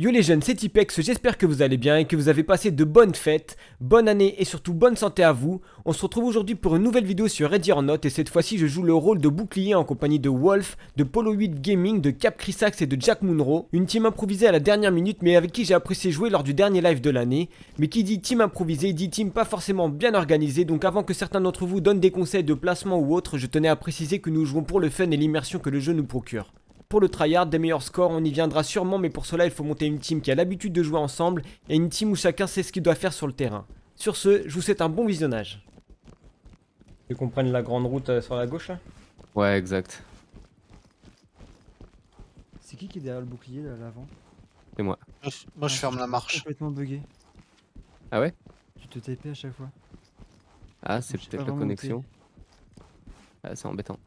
Yo les jeunes, c'est Tipex, j'espère que vous allez bien et que vous avez passé de bonnes fêtes, bonne année et surtout bonne santé à vous. On se retrouve aujourd'hui pour une nouvelle vidéo sur Ready or Not et cette fois-ci je joue le rôle de bouclier en compagnie de Wolf, de Polo 8 Gaming, de Cap Chrisax et de Jack Munro. Une team improvisée à la dernière minute mais avec qui j'ai apprécié jouer lors du dernier live de l'année. Mais qui dit team improvisée dit team pas forcément bien organisée donc avant que certains d'entre vous donnent des conseils de placement ou autre, je tenais à préciser que nous jouons pour le fun et l'immersion que le jeu nous procure pour le tryhard, des meilleurs scores, on y viendra sûrement, mais pour cela il faut monter une team qui a l'habitude de jouer ensemble et une team où chacun sait ce qu'il doit faire sur le terrain. Sur ce, je vous souhaite un bon visionnage. Tu qu'on prenne la grande route euh, sur la gauche là? Ouais, exact. C'est qui qui est derrière le bouclier là, l'avant? C'est moi. Moi, je- moi, je Ah, ferme la marche. complètement bugué. Ah ouais? Tu te TP à chaque fois. Ah, c'est peut-être la connexion. Ah, c'est embêtant.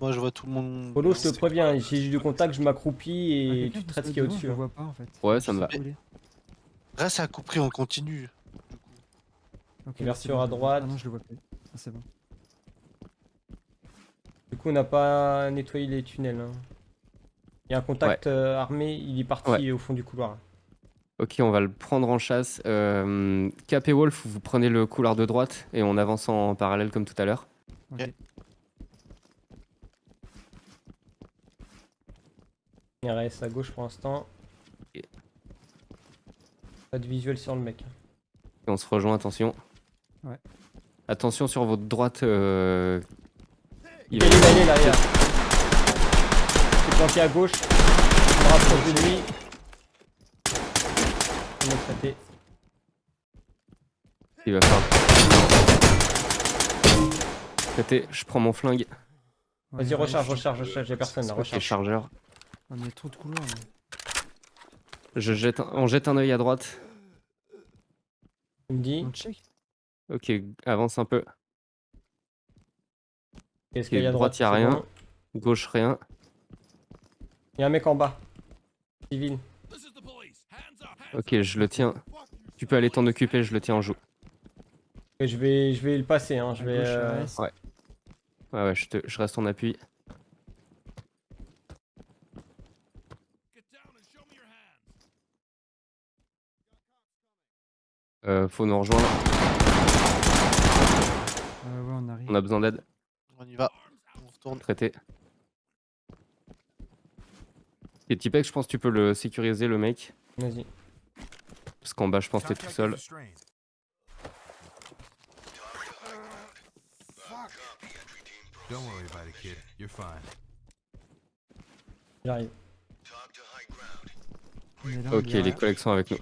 Moi, je vois tout le monde. Polo, je te préviens, si j'ai du contact, je m'accroupis et tu traites ce qu'il y a au-dessus. hein. En fait. Ouais, ça me va. Reste à couper, on continue. Ok, Ouverture à droite. Ah non, je le vois plus. Ah, c'est bon. Du coup, on n'a pas nettoyé les tunnels. hein. Il y a un contact euh, armé, il est parti Ouais. au fond du couloir. Ok, on va le prendre en chasse. Euh, Cap et Wolf, vous prenez le couloir de droite et on avance en parallèle comme tout à l'heure. Ok. Il reste à gauche pour l'instant. Ok. Pas de visuel sur le mec. Et on se rejoint, attention. Ouais. Attention sur votre droite. euh, Il Il est va... allé derrière. C'est planté à gauche. On me rapproche de lui. On est traité. il va faire. Traité, je prends mon flingue. Vas-y, recharge, recharge, recharge. Y'a personne là, recharge. chargeur. On il y a trop de couloirs là. Je jette un- On jette un œil à droite. Tu me dis, On check Ok, avance un peu. qu'est-ce qu'il y a à droite, droite y a rien. bon Gauche, rien. Il y a un mec en bas. Civil. Ok, je le tiens. Tu peux aller t'en occuper, je le tiens en joue. Et Je vais, je vais le passer. Hein. Je À vais, gauche, euh, ouais. Ouais, ouais, je, te... je reste en appui. Euh, faut nous rejoindre, ouais, on arrive. on a besoin d'aide, On y va. On retourne. traité. Et Tipek, je pense que tu peux le sécuriser le mec. Vas-y. Parce qu'en bas, je pense que t'es tout seul. J'arrive. Ok, les collègues sont avec nous.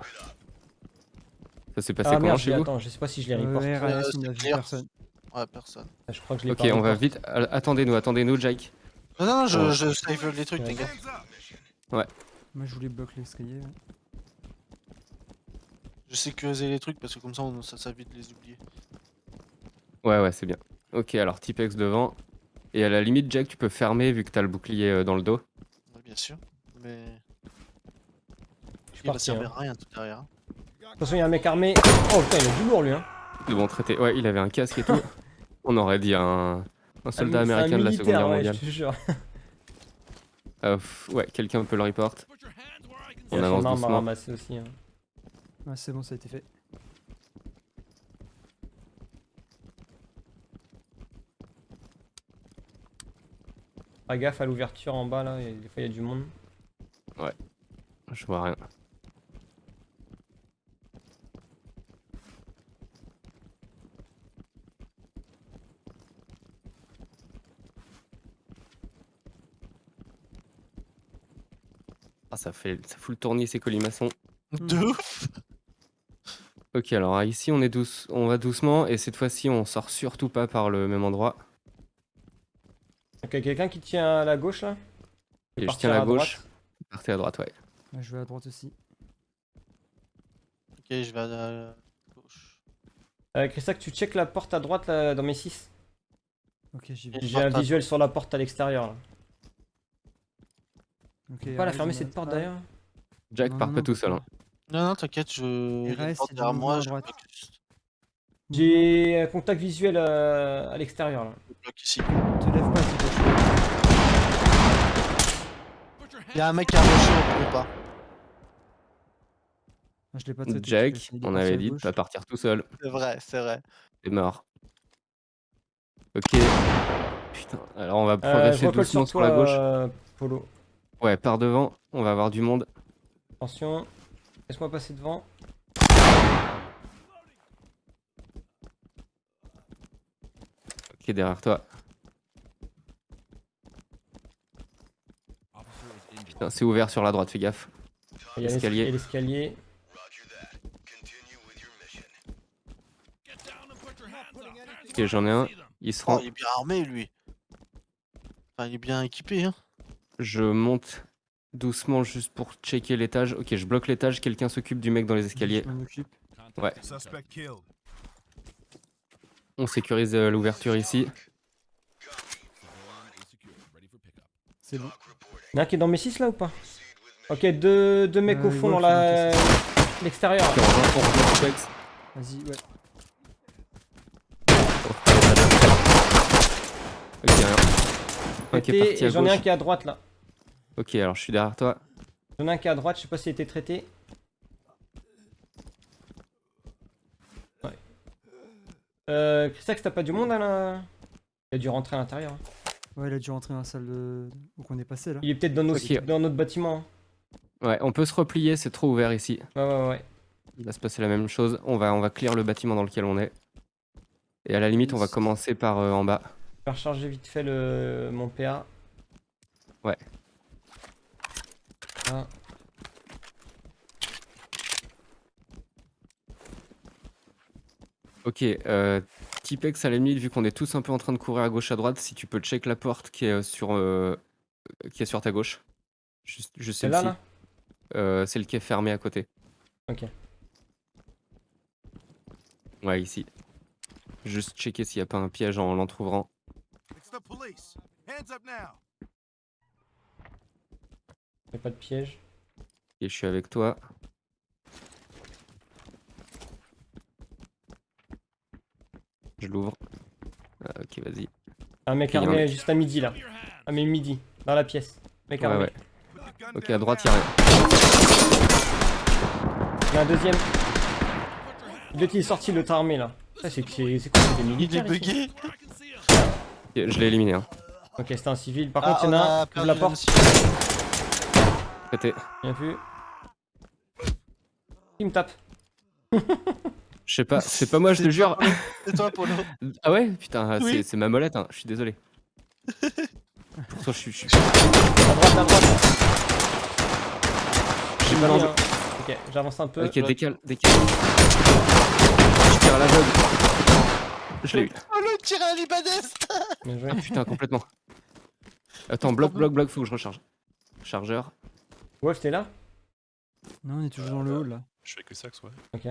Ça s'est passé Ah comment merde, chez je- vous attends, je sais pas si je les Euh, reporte. Euh, a vu clair. personne. Ouais, personne. Ah, Je crois que je l'ai Ok, on va vite. A- Attendez-nous, attendez-nous, Jake. Non, non, je, Ouais. je save les trucs, Ouais. les gars. Moi je voulais bloquer l'escalier. ouais. Je sécurisais les trucs parce que comme ça, on, ça, ça évite de les oublier. Ouais, ouais, c'est bien. Ok, alors Tipex devant. Et à la limite, Jack, tu peux fermer vu que t'as le bouclier euh, dans le dos. Ouais, bien sûr. Mais. Je Il va parti. servir hein. à rien tout derrière. De toute façon, il y a un mec armé. Oh putain, il a du lourd lui. Hein. C'est bon, traité. Ouais, il avait un casque et tout. On aurait dit un, un soldat Un un américain de la Seconde Guerre ouais, mondiale. Je te jure. Euh, pff, ouais, quelqu'un peut le report. On avance arme à doucement. ramasser aussi. hein. Ouais, c'est bon, ça a été fait. Fais gaffe à l'ouverture en bas là, des fois il y a du monde. Je vois rien. Ah, ça fait, ça fout le tournis ces colimaçons. De ouf Ok, alors ici on est douce, on va doucement et cette fois-ci on sort surtout pas par le même endroit. Ok, quelqu'un qui tient à la gauche là? Et je tiens à la à gauche. droite. Partez à droite, ouais. Je vais à droite aussi. Ok, je vais à la gauche. Euh, Christac, tu check la porte à droite là, dans mes 6. Ok, j'y vais. J'ai un à- visuel sur la porte à l'extérieur là. Ok, Faut pas la fermer cette porte d'ailleurs Jack, Non, non, pas non, tout seul. hein. Non, non, t'inquiète, je. il reste, derrière moi, à je. J'ai un contact visuel euh, à l'extérieur là. Ici. Te lève pas, s'il te plaît. Il y a un mec qui a rushé, on peut pas. Ah, je l'ai pas traité. Jack, on à avait dit de pas partir tout seul. C'est vrai, c'est vrai. C'est mort. Ok. Putain, alors on va Euh, je progresser recolle doucement sur sur la gauche. euh, Polo. Ouais, par devant, on va avoir du monde. Attention. Laisse-moi passer devant. Ok, derrière toi. Putain, c'est ouvert sur la droite, fais gaffe. Il y a Escalier. l'escalier. l'escalier. Ok, j'en ai un. Il se Oh, rend. il est bien armé, lui. Enfin, il est bien équipé, hein. Je monte doucement juste pour checker l'étage. Ok, je bloque l'étage. Quelqu'un s'occupe du mec dans les escaliers. Ouais. On sécurise euh, l'ouverture ici. C'est bon. Il y en a un qui est dans mes 6 là ou pas Ok, deux, deux mecs Euh, au fond Wolf, dans la... l'extérieur. Vas-y, ouais. Ok, rien. Un qui est Traité, parti et à J'en ai un qui est à droite là. Ok, alors je suis derrière toi. J'en ai un qui est à droite, je sais pas s'il a été traité. Ouais. Euh, Christax, t'as pas du monde à la... Il a dû rentrer à l'intérieur. hein. Ouais, il a dû rentrer dans la salle de... où on est passé là. Il est peut-être dans, nos... Dans notre bâtiment. hein. Ouais, on peut se replier, c'est trop ouvert ici. Ouais, ouais, ouais. Il va se passer la même chose. On va, on va clear le bâtiment dans lequel on est. Et à la limite, on va commencer par euh, en bas. Je vais recharger vite fait le... mon PA. Ouais. Ah. Ok, euh, Tipex à la limite, vu qu'on est tous un peu en train de courir à gauche à droite, si tu peux check la porte qui est euh, sur, euh, qui est sur ta gauche. Juste, juste C'est là, celle-ci. là Euh, celle qui est fermée à côté. Ok. Ouais, ici. Juste checker s'il n'y a pas un piège en l'entr'ouvrant. It's the police. Hands up now. Y'a pas de piège. Et je suis avec toi. Je l'ouvre. Ah, ok, vas-y. Un mec Il un armé juste à midi là. Ah mais midi, dans la pièce. Mec Ouais, armé. ouais. Ok, à droite, now. il y a rien. Il y a un deuxième. L'autre il est sorti, l'autre armé là. Ça c'est quoi c'est des Il est militaires bugué. Ok, Je l'ai éliminé. Hein. Ok c'était un civil. Par Ah, contre il y en on a un, la porte. Bien vu. Il me tape. Je sais pas, c'est pas moi, je te jure. C'est toi, Polo. Ah ouais Putain, Oui. c'est- ma molette, hein. je suis désolé. Pourtant, je suis. je suis- À droite, à droite. J'ai pas l'enjeu. Ok, j'avance un peu. Ok, décale, décale. Je tire à l'aveugle. Je l'ai eu. Oh, le tir à la Bien joué. Ah putain, complètement. Attends, bloc, bloc, bloc, faut que je recharge. Chargeur. Wolf t'es là? Non, on est toujours dans le hall là. Je fais que ça, ouais. Ok.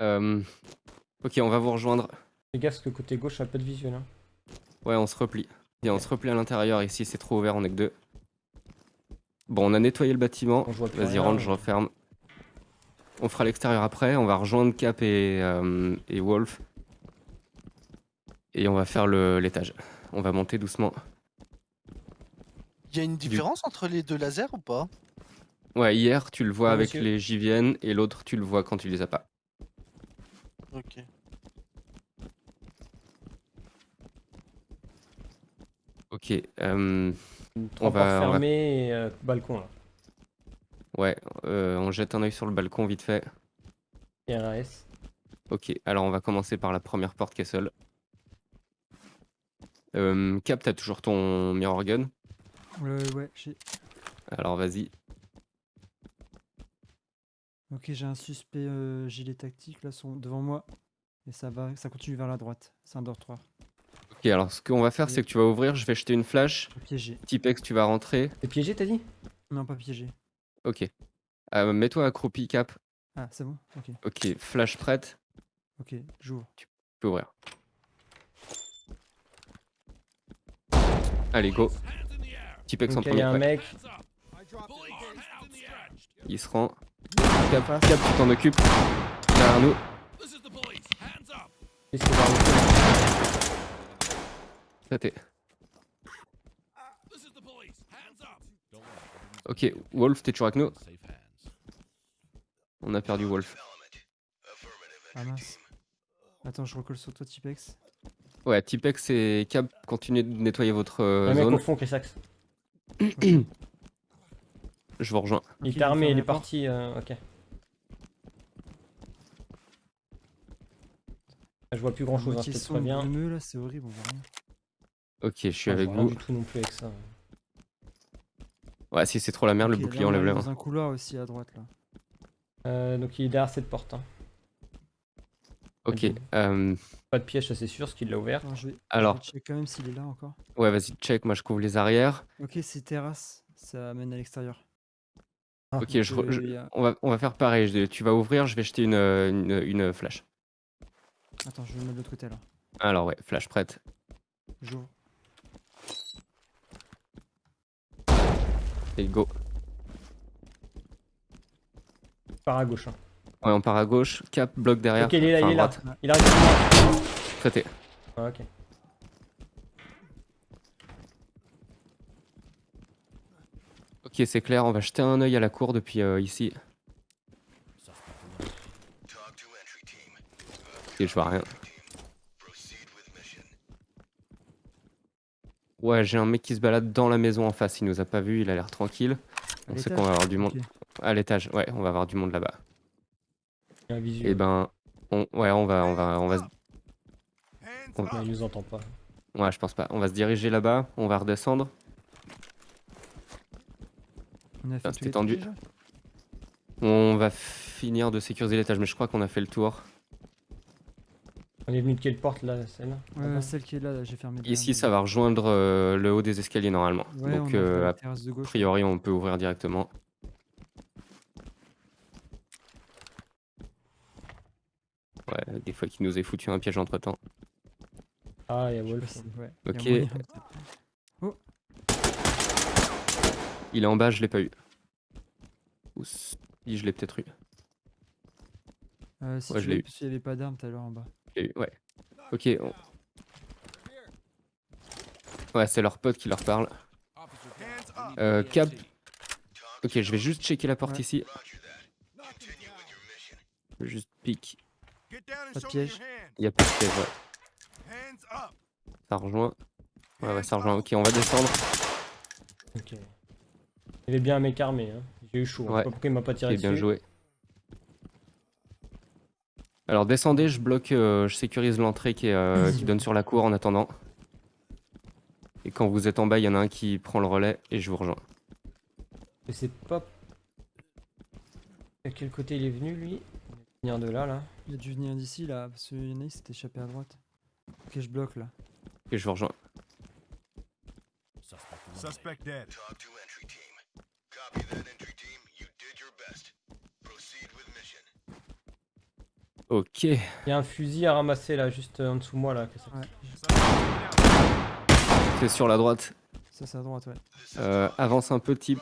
Euh, Ok, on va vous rejoindre. Fais gaffe parce que côté gauche, a pas de visuel. Hein. Ouais, on se replie. On se replie à l'intérieur. Ici, c'est trop ouvert, on est que deux. Bon, on a nettoyé le bâtiment. Vas-y, rentre, je referme. On fera l'extérieur après. On va rejoindre Cap et, euh, et Wolf. Et on va faire le- l'étage. On va monter doucement. Il y a une différence entre les deux lasers ou pas? Ouais, hier, tu le vois Oui, avec monsieur. les JVN et l'autre, tu le vois quand tu les as pas. Ok. Ok, euh, Trois On va- on et euh, balcon là. ouais, euh, on jette un œil sur le balcon vite fait. RAS. Ok, alors on va commencer par la première porte qui est seule. Euh, Cap, t'as toujours ton mirror gun? Ouais, ouais, j'ai. Alors vas-y. Ok, j'ai un suspect euh, gilet tactique là sont devant moi. Et ça va, ça continue vers la droite. C'est un dortoir. Ok, alors ce qu'on va faire, c'est que tu vas ouvrir, je vais jeter une flash. Piégé. Tipex, tu vas rentrer. T'es piégé, t'as dit? Non, pas piégé. Ok. Euh, Mets-toi accroupi, Cap. Ah, c'est bon? Ok, Ok, flash prête. ok, j'ouvre. Tu peux ouvrir. Allez, go. Tipex en Ok, il y premier. a un mec. Il se rend. Cap, Cap, tu t'en occupes. Derrière nous. Qu'est-ce qu'il va. Ok, Wolf, t'es toujours avec nous On a perdu Wolf. Ah mince. Attends, je recolle sur toi, Tipex. Ouais, Tipex et Cap, continuez de nettoyer votre euh, Le mec au zone. fond, Chrysax. Je vous rejoins. Il t'a armé, il est la parti. euh, ok. Je vois plus grand chose, hein, je sombre, préviens. brumeux, là, c'est horrible, on voit rien. Ok, je suis Ah, je avec vois rien vous. du tout non plus avec ça. Ouais, si c'est trop la merde, le bouclier enlève arrive le dans un couloir aussi à droite, là. Euh, donc il est derrière cette porte. hein. Ok. Euh, Pas de piège, ça c'est sûr, ce qu'il l'a ouvert. Attends, je vais, je Alors. vais check quand même s'il est là encore. ouais, vas-y, check. Moi, je couvre les arrières. Ok, c'est terrasse, ça amène à l'extérieur. Ah, Ok, je, Euh, je- y a- on, va, on va faire pareil. je- tu vas ouvrir, je vais jeter une, une, une flash. Attends, je vais me mettre de l'autre côté là. Alors, ouais, flash prête. J'ouvre. Et go. Par à gauche. hein. Ouais, on part à gauche. Cap, bloc derrière. Ok, il est là, enfin, il est là. Il arrive. Traité. Ah, ok. Ok, c'est clair. On va jeter un œil à la cour depuis euh, ici. Ok, je vois rien. Ouais, j'ai un mec qui se balade dans la maison en face. Il nous a pas vu, il a l'air tranquille. On sait qu'on va avoir du monde. À l'étage, ouais, on va avoir du monde là-bas. Un. Et ben, on, ouais, on va, on va, on va, se- Hands Ouais, up. il nous entend pas. ouais, je pense pas. On va se diriger là-bas. On va redescendre. On a fait les tendu. On va finir de sécuriser l'étage, mais je crois qu'on a fait le tour. On est venu de quelle porte là, celle-là? Celle qui est là, là, j'ai fermé. Ici, ça va rejoindre euh, le haut des escaliers normalement. Ouais, Donc, on a euh, la a terrasse de gauche. priori, on peut ouvrir directement. Ouais, des fois qu'il nous ait foutu un piège entre temps. Ah, il y a Je sais pas Wolf. si- ouais, y a Ok. moyen. Il est en bas, je l'ai pas eu. Ou si, je l'ai peut-être eu. Euh, si Ouais, je l'ai eu. parce qu'il y avait pas d'armes tout à l'heure en bas. Je eu, ouais. Ok. on- Ouais, c'est leur pote qui leur parle. Euh, Cap. Ok, je vais juste checker la porte Ouais. ici. Juste pique. Me piège. Il y a pas de piège, ouais. Ça rejoint. Ouais, ouais, ça rejoint. Ok, on va descendre. Ok. Il y avait bien un mec armé. Hein. J'ai eu chaud. hein. Je sais Ouais. pas pourquoi il m'a pas tiré Ok, bien dessus. joué. Alors descendez, je bloque, euh, je sécurise l'entrée qui, est, euh, qui donne sur la cour en attendant. Et quand vous êtes en bas, il y en a un qui prend le relais et je vous rejoins. Mais c'est pas. À quel côté il est venu lui? Il vient de là, là. Il a dû venir d'ici là, parce qu'il y en a, il s'était échappé à droite. Ok, je bloque là. Et je vous rejoins. Suspect dead. Ok. Il y a un fusil à ramasser là, juste euh, en dessous de moi là. qu'est-ce que Ouais. C'est sur la droite. ça c'est à droite, ouais. Euh, avance un peu, type.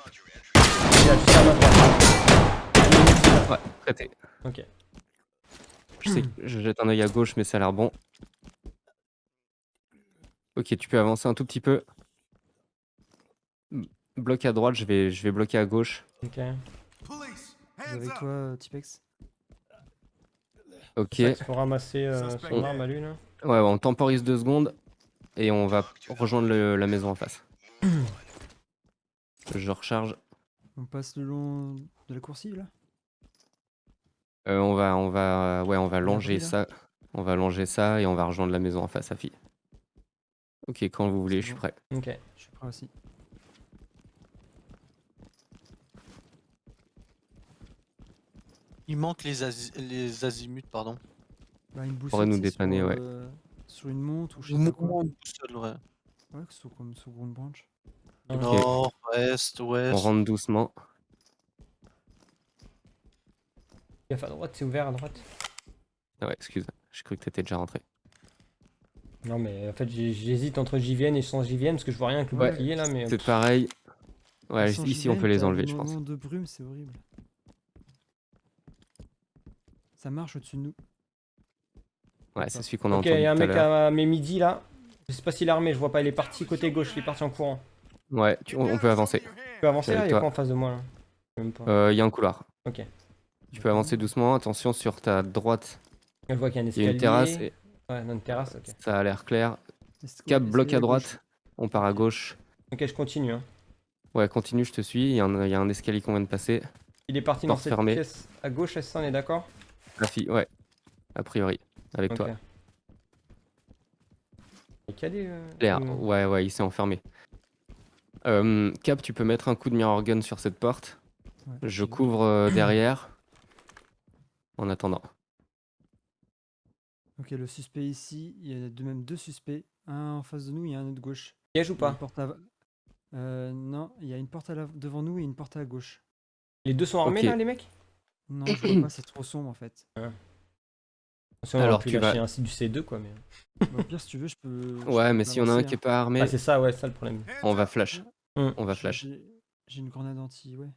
Il y a juste à ma droite. Ouais, traité. Ok. Je sais que je jette un œil à gauche, mais ça a l'air bon. Ok, tu peux avancer un tout petit peu. Bloc à droite, je vais, je vais bloquer à gauche. Ok. Avec toi, euh, Tipex? Ok. Il faut ramasser euh, son arme à lui là. Ouais, ouais, on temporise deux secondes et on va rejoindre le- la maison en face. Je recharge. On passe le long de la coursive là? Euh, on va, on va, ouais, on va longer ça. On va longer ça et on va rejoindre la maison en face à fille. Ok, quand vous voulez, je suis prêt. Ok. Je suis prêt aussi. Il manque les, les azimuts, pardon. Bah, une boussole. Pourrait nous dépanner, sur, ouais. euh, sur une montre ou je sais pas quoi. une boussole, ouais. Ouais, que ce soit comme sur une branche. Ok. Nord, ouest, On ouest. rentre doucement. Gaffe à droite, c'est ouvert à droite. Ah ouais, excuse. J'ai cru que t'étais déjà rentré. Non mais en fait j'ai- j'hésite entre JVN et sans JVN parce que je vois rien avec le Ouais. bouclier là mais. C'est pareil. Ouais, Sans ici on peut les enlever, je pense. de brume, c'est horrible. Ça marche au-dessus de nous. Ouais, c'est celui qu'on a Ok, il entendu y a un à mec à mes midi là. Je sais pas s'il est armé, je vois pas, il est parti côté gauche, il est parti en courant. Ouais, tu- on, on peut avancer. Tu peux avancer là, il toi. quoi en face de moi là? Pas. Euh, Il y a un couloir. Ok. Tu peux avancer doucement, attention sur ta droite, Je vois qu'il y a un il y a une terrasse et Ouais, non, une terrasse, ok. ça a l'air clair. Cap bloc à droite, on part à gauche. Ok, je continue. Hein. Ouais, continue, je te suis, il y, a un- il y a un escalier qu'on vient de passer. Il est parti dans Porte cette fermée. pièce à gauche, est-ce ça, on est d'accord? La fille, ouais, a priori, avec toi. Il est calé, euh, Clair, ou- ouais, ouais, il s'est enfermé. Euh, Cap, tu peux mettre un coup de mirror gun sur cette porte. Ouais, Je couvre euh, derrière. En attendant. Ok, le suspect ici, il y a de même deux suspects. Un en face de nous, il y a un autre gauche. Piège ou pas une porte à- Euh, non, il y a une porte à la- devant nous et une porte à gauche. Les deux sont armés là, les mecs? Non, je vois pas, c'est trop sombre en fait. Si on aurait Alors, tu vas- un du C2 quoi, mais. Bah, Au pire, si tu veux, je peux. je Ouais, peux mais s'il y en a un qui est hein. pas armé, Ah, c'est ça, ouais, c'est ça le problème. on va flash. Hum. On va J'ai- flash. j'ai- J'ai une grenade anti, ouais.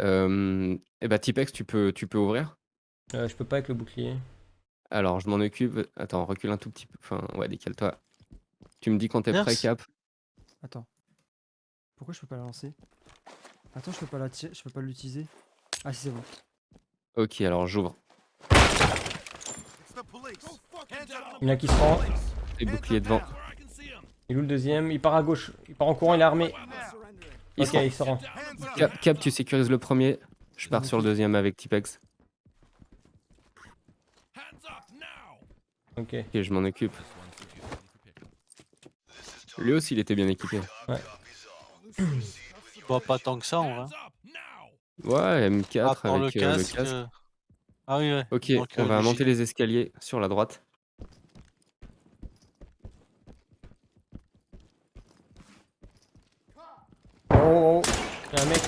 Euh, et bah, Tipex, tu peux, tu peux ouvrir. Euh, je peux pas avec le bouclier. Alors, je m'en occupe. Attends, recule un tout petit peu. Enfin, ouais, décale-toi. Tu me dis quand t'es prêt. Cap? Attends. Pourquoi je peux pas la lancer? Attends, je peux pas la tirer, je peux pas l'utiliser. Ah si c'est bon. Ok, alors j'ouvre. Il y en a qui se rend. Les boucliers devant. Il est où le deuxième? Il part à gauche. Il part en courant, il est armé. Il ok, se rend. il se rend. Cap, Cap, tu sécurises le premier. Je pars sur le deuxième avec Tipex. Ok. Ok, je m'en occupe. Lui aussi, il était bien équipé. Bah, pas tant que ça, en vrai. Ouais, M4 À part avec le euh, le casque. euh, Ah oui, ouais. Ok, Donc, on euh, va le monter les escaliers sur la droite. Oh, oh, oh. Il y a un mec.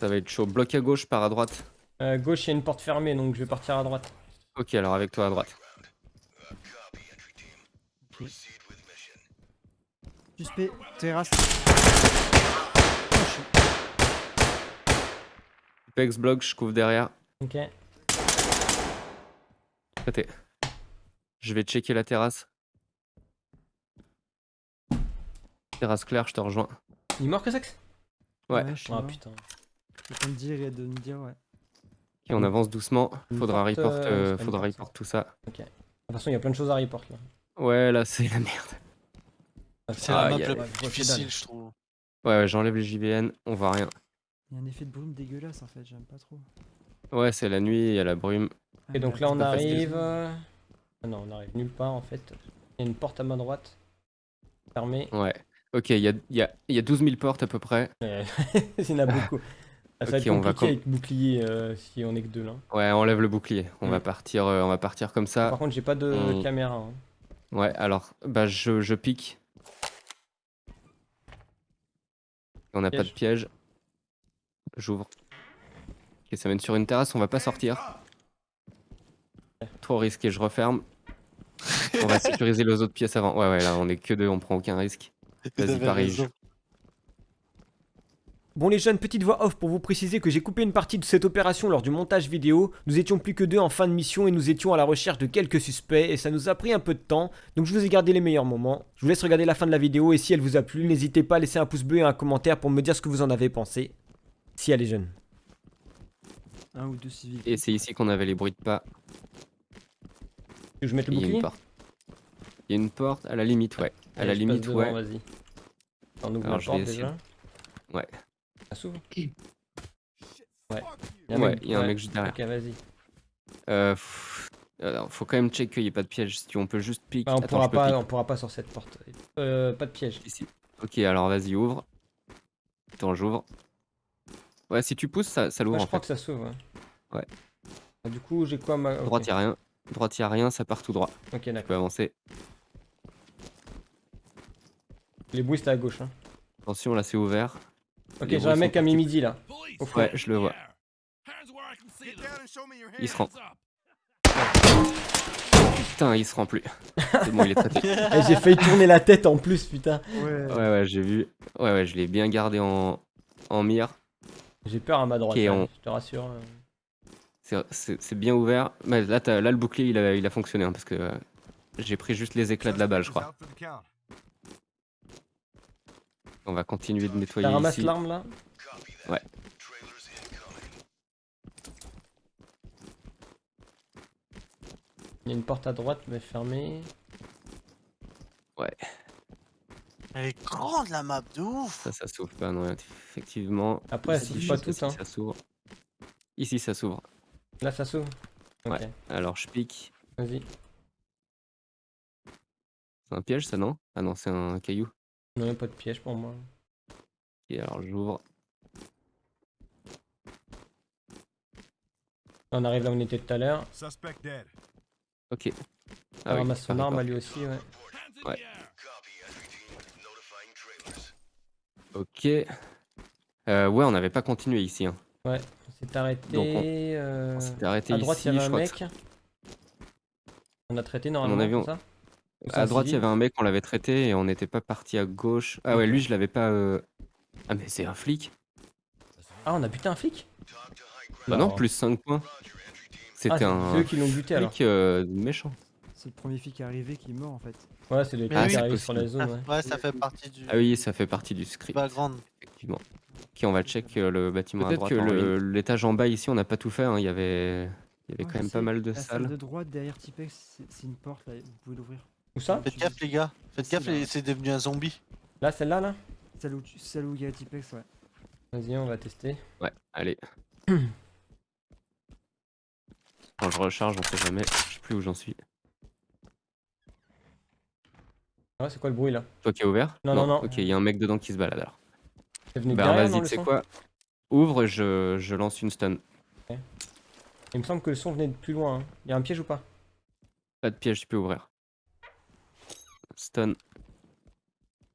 Ça va être chaud. Bloc à gauche, par à droite. Euh, gauche, il y a une porte fermée, donc je vais partir à droite. Ok, alors avec toi à droite. Suspect, terrasse. Tipex bloc, je couvre derrière. Ok. Je vais checker la terrasse. Terrasse claire, je te rejoins. Il est mort que sexe Ouais. je suis Ah putain. Je peux me dire et de me dire, ouais. Ok, on avance doucement. Faudra report, euh, euh, faudra report tout ça. De toute façon, il y a plein de choses à report là. Ouais, là, c'est la merde. C'est Ah, la y map a- la ouais, plus je difficile, trouve. Ouais, ouais, j'enlève les JVN, on voit rien. Il y a un effet de brume dégueulasse en fait, j'aime pas trop. Ouais, c'est la nuit, il y a la brume. Ah, Et donc mais là, on arrive. euh, Ah non, on arrive nulle part en fait. Il y a une porte à main droite. Fermée. Ouais. Ok, il y a, il y, a, il y a 12 000 portes à peu près. Il y en a beaucoup. Ah, Ça va Ok, être on va avec bouclier euh, si on est que deux là. Ouais, enlève le bouclier. On va Mm. partir, euh, on va partir comme ça. Par contre, j'ai pas de on- caméra. hein. Ouais, alors, bah je, je pique. On n'a pas de Piège. J'ouvre. Ok, ça mène sur une terrasse, on va pas sortir. Trop risqué, je referme. On va sécuriser les autres pièces avant. Ouais, ouais, là, on est que deux, on prend aucun risque. Vas-y, raison. Bon les jeunes, petite voix off pour vous préciser que j'ai coupé une partie de cette opération lors du montage vidéo. Nous étions plus que deux en fin de mission et nous étions à la recherche de quelques suspects et ça nous a pris un peu de temps. Donc je vous ai gardé les meilleurs moments. Je vous laisse regarder la fin de la vidéo et si elle vous a plu, n'hésitez pas à laisser un pouce bleu et un commentaire pour me dire ce que vous en avez pensé. Si elle est jeune. Un ou deux civils. Et c'est ici qu'on avait les bruits de pas. Tu veux que je mette le Il y a une bouclier porte. Il y a une porte, à la limite, ouais. À Allez, la limite, devant, ouais. Vas-y. On ouvre Alors, la je porte déjà. Ouais. Ça s'ouvre Ouais. Il y a un Ouais, mec- il y a un ouais. mec juste derrière. Ok, vas-y. Euh, alors, faut quand même check qu'il n'y ait pas de piège. Si on peut juste pique. Bah, on, Attends, pourra pas, pique on pourra pas sur cette porte. Euh, pas de piège. ici. Ok, alors vas-y, ouvre. Attends, j'ouvre. Ouais, si tu pousses, ça, ça l'ouvre Ouais, je en crois fait. que ça s'ouvre. Ouais. Ah, du coup, j'ai quoi ma. Droite, y a rien. Droite, y a rien, ça part tout droit. Ok, Tu d'accord. peux avancer. Les bruits, c'était à gauche. Hein. Attention, là, c'est ouvert. Ok, j'ai un mec à mi-midi là. Au fond. Ouais, je le vois. Il se rend. Putain, il se rend plus. C'est bon, il est traité. Eh, j'ai failli tourner la tête en plus, putain. Ouais. Ouais, ouais, j'ai vu. Ouais, ouais, je l'ai bien gardé en, en mire. J'ai peur à ma droite, Ok, hein, on- je te rassure. euh. C'est- bien ouvert. Mais là, là, le bouclier, il a, il a fonctionné. hein, parce que euh, j'ai pris juste les éclats de la balle, je crois. On va continuer de nettoyer T'as ramassé l'arme là Ouais. Il y a une porte à droite mais fermée. Elle est grande la map de ouf. Ça, ça s'ouvre pas, non, effectivement. Après, elle Ici, s'ouvre je pas si hein. Ça s'ouvre. Ici, ça s'ouvre. Là ça s'ouvre. Ok, Ouais. Alors, je pique. vas-y. C'est un piège, ça, non? Ah non, c'est un caillou. Non, y a pas de piège pour moi. Et alors, j'ouvre. On arrive là où on était tout à l'heure. Suspect dead. Ok. On Ah oui, ramasse son arme à lui aussi, ouais. Ouais. Ok. Euh, ouais, on n'avait pas continué ici. Hein. On s'est arrêté. Donc, on- euh, On s'était arrêté à ici. droite, il y avait un mec. On a traité normalement. ça? À droite, il y avait un mec, on l'avait traité et on n'était pas parti à gauche. Ah ouais, lui, je l'avais pas. euh, Ah, mais c'est un flic Ah, on a buté un flic? Bah non, plus 5 points. Ah, C'était c'est un eux qui l'ont buté alors. flic euh, méchant. C'est le premier flic arrivé qui est mort en fait. Ouais, c'est des Mais oui. qui arrivent sur la zone, ouais. Ouais, ça fait partie du Ah oui, ça fait partie du script, background. effectivement. Ok, on va check euh, le bâtiment à Peut-être droite. que le- l'étage en bas ici, on n'a pas tout fait. hein, Il y avait, il y avait Ouais, quand même pas mal de La salle salles. de droite derrière Tipex, c'est- c'est une porte là, vous pouvez l'ouvrir. Où ça Faites gaffe les gars. Faites gaffe, c'est devenu un zombie. Là, celle-là, là Celle où, tu- celle où il y a Tipex, ouais. Vas-y, on va tester. Ouais, allez. Quand je recharge, on sait jamais. Je sais plus où j'en suis. Ah Ouais, c'est quoi le bruit là Toi qui as ouvert Non, non, non. Ok, il y a un mec dedans qui se balade alors. C'est venu de Bah vas-y, tu sais quoi Ouvre, je, je lance une stun. Il me semble que le son venait de plus loin. hein. Il y a un piège ou pas Pas de piège, tu peux ouvrir. Stun.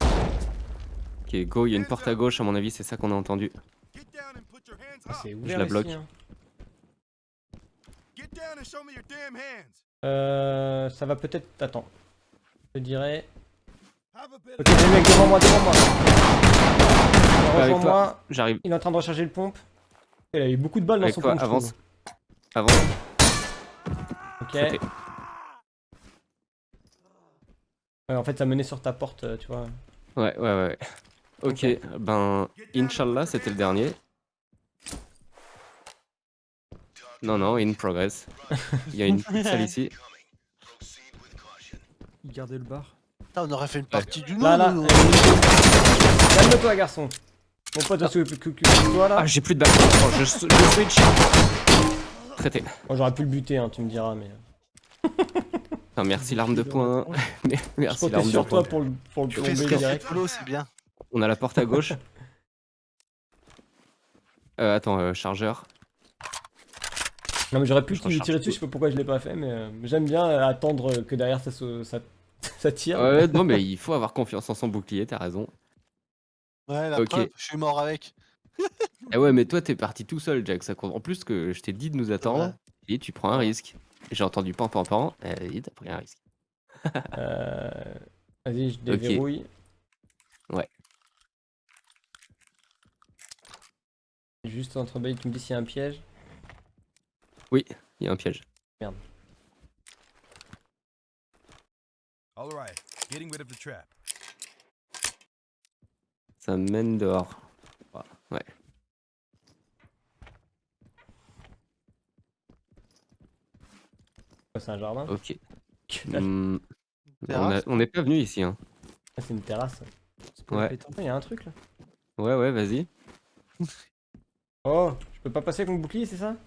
Ok, go, il y a une porte à gauche, à mon avis, c'est ça qu'on a entendu. Ah, ouvert la ici, bloque. hein. Get down and show me your damn hands. Euh, ça va peut-être... Attends. Je dirais... Ok, le mec devant moi, devant moi. J'arrive. il est en train de recharger le pompe. Il a eu beaucoup de balles dans Avec son toi, pompe, je avance. Avance. Ok. Ouais, en fait, ça menait sur ta porte, euh, tu vois. Ouais, ouais, ouais. Ok, ben, Inch'Allah, c'était le dernier. Non, non, in progress. Il y a une salle ici. Il gardait le bar. Putain, on aurait fait une partie du Là, là. nous. Calme-toi, garçon. Mon pote, tu que toi là Ah, j'ai plus de balles. Oh, je, je switch. Traité. Bon, J'aurais pu le buter, hein, tu me diras, mais. Enfin, merci l'arme de poing. Merci l'arme de sur toi poing. pour le, pour le direct. solo, c'est bien. On a la porte à gauche. Euh, attends, euh, chargeur. Non, mais j'aurais pu Je tirer dessus, je sais pas pourquoi je l'ai pas fait, mais euh, j'aime bien euh, attendre que derrière ça, se, ça, ça tire. Ouais, non, mais il faut avoir confiance en son bouclier, t'as raison. Ouais, la preuve, je suis mort avec. Eh ouais, mais toi, t'es parti tout seul, Jack. Ça compte. En plus, que je t'ai dit de nous attendre. Ouais. Et tu prends un risque. J'ai entendu pan pan pan. Euh, et t'as pris un risque. Euh, Vas-y, je déverrouille. Ouais. Juste entre bas, tu me dis s'il y a un piège. Il y a un piège. All right. Getting rid of the trap. Ça mène dehors. Ouais. C'est un jardin. Ok. Que dalle. Hmm, on n'est pas venu ici. Hein. Ah, c'est une terrasse. C'est pour la Ouais. pétanque. Il y a un truc là. Ouais, ouais, vas-y. Oh, je peux pas passer avec mon bouclier, c'est ça?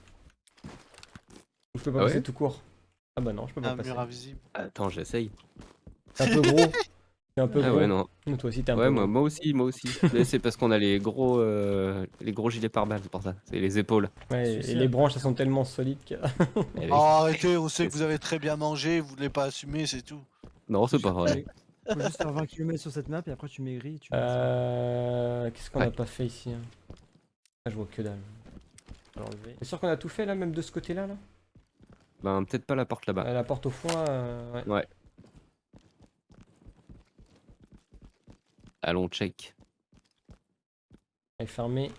Ou je peux pas Ah passer ouais? tout court? Ah bah non, je peux pas Un passer. mur invisible. Attends, j'essaye. C'est un peu gros. Un peu Ah gros. ouais, non. Mais Toi aussi, t'es un Ouais, peu moi, gros. moi aussi, moi aussi. Mais c'est parce qu'on a les gros, euh, les gros gilets pare-balles, c'est pour ça. C'est les épaules. Ouais, et les branches, elles sont tellement solides que. Eh oui. Oh, arrêtez, on sait que vous avez très bien mangé, vous voulez pas assumer, c'est tout. Non, c'est pas vrai. Faut juste faire 20 km sur cette map et après tu maigris tu. Euh... Qu'est-ce qu'on a Ouais. pas fait ici hein? Ah, je vois que dalle. Je vais l'enlever. T'es sûr qu'on a tout fait là, même de ce côté-là là? Ben, peut-être pas la porte là-bas. Euh, La porte au fond là euh, ouais. Ouais. Allons, check. Elle est fermée.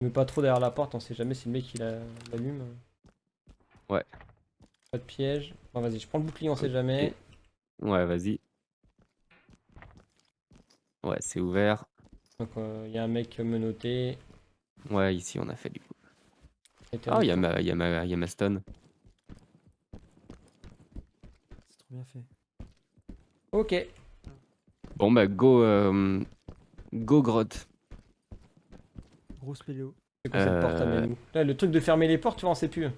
Mais pas trop derrière la porte, on sait jamais si le mec il la- l'allume. Ouais. Pas de piège. Bon vas-y, je prends le bouclier, on sait jamais. Ouais, vas-y. Ouais, c'est ouvert. Donc il y a un mec menotté. Ouais, ici on a fait du coup. Ah, il y a ma, y a ma, il y a ma stone. C'est trop bien fait. Ok. Bon bah go, euh, go grotte. Grosse péléo. C'est quoi cette porte à Euh, Là, le truc de fermer les portes, tu vois, on sait plus.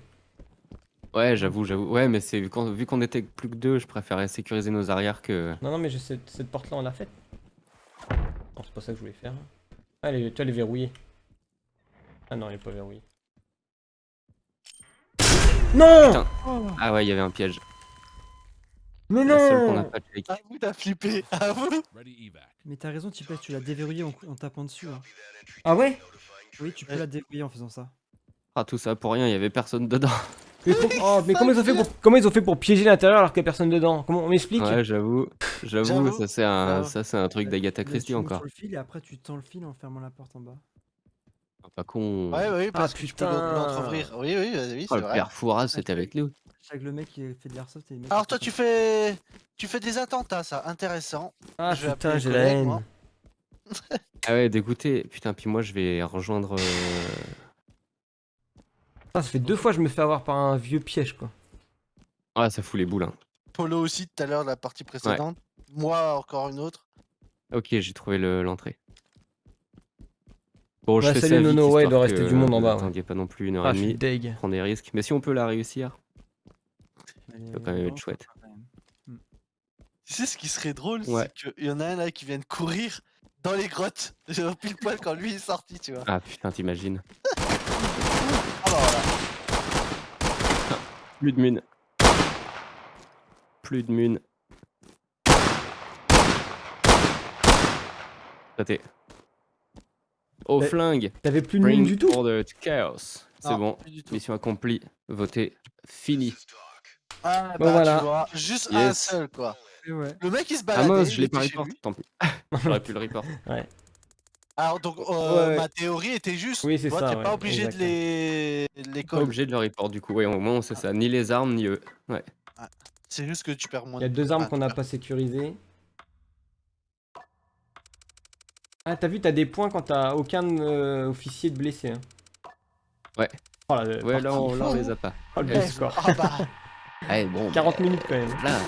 Ouais, j'avoue, j'avoue. Ouais, mais c'est vu qu'on vu qu'on était que plus que deux, je préférais sécuriser nos arrières que. Non, non, mais je sais, cette porte-là, on l'a faite. Non, c'est pas ça que je voulais faire. Ah, elle est, tu vois, elle est verrouillée. Ah non, elle est pas verrouillée. Non Putain. Ah ouais, il y avait un piège. Mais La seule qu'on non a pas check. À vous, t'as flippé. À vous. Mais t'as raison, tu l'as déverrouillé en, tapant dessus. hein. Ah ouais? Oui, tu peux Ouais. la déverrouiller en faisant ça. Ah tout ça pour rien, il y avait personne dedans. mais, pour- oh, mais comment ils ont fait pour comment ils ont fait pour piéger l'intérieur alors qu'il y a personne dedans? Comment on m'explique? Ouais, j'avoue, j'avoue, J'avoue. ça c'est un, J'avoue. ça c'est un truc d'Agatha Là, Christie tu montes encore. sur le fil et après tu tends le fil en fermant la porte en bas. Pas con. Ouais, oui, parce Ah, que tu peux putain. l'entrouvrir. Oui, oui, oui, Oh, c'est le vrai. père Fouras, c'était avec nous. Chaque le mec qui fait de l'airsoft et Alors toi, tu fais, tu fais des attentats, ça, intéressant. Ah Je vais putain, appeler j'ai la haine. moi. Ah ouais, dégoûté. Putain, puis moi je vais rejoindre. euh, Ah, ça fait deux fois que je me fais avoir par un vieux piège quoi. Ah, ça fout les boules. hein. Polo aussi tout à l'heure, la partie précédente. Moi, encore une autre. Ok, j'ai trouvé le- l'entrée. Bon, je fais salut ça vite, Nono, ouais, il doit rester que du monde en bas, ouais. pas non plus une heure Ah, et demie. deg. Prendre des risques. Mais si on peut la réussir. Elle peut quand même être chouette. même. Tu sais ce qui serait drôle, Ouais. c'est qu'il y en a un là qui vient de courir dans les grottes. Genre pile poil quand lui est sorti, tu vois. Ah putain, t'imagines. Voilà. Plus de mune. Plus de mune. Raté. Au flingue. T'avais plus de mine du tout order to chaos. C'est Non, bon. Mission accomplie. Voté. Fini. Ah Bon, bah voilà. tu vois, juste un seul quoi. Ouais. Le mec il se Ah baladait. mince, je l'ai pas report. Tant pis. J'aurais pu le report. Alors donc euh, Ouais, ouais. ma théorie était juste. Oui, c'est toi, ça, T'es ouais, pas obligé de les les Pas obligé de le report du coup. Ouais, au moins on sait ça. Ni les armes, ni eux. Ouais. C'est juste que tu perds moins. Il y a de- deux armes Ah, qu'on n'a pas sécurisées. Ah, t'as vu, t'as des points quand t'as aucun euh, officier de blessé. hein. Ouais. Oh, la, Ouais, là on, là, on les a pas. Oh, le bon score. Ah bah. Bon. 40 bah, minutes quand même. Là,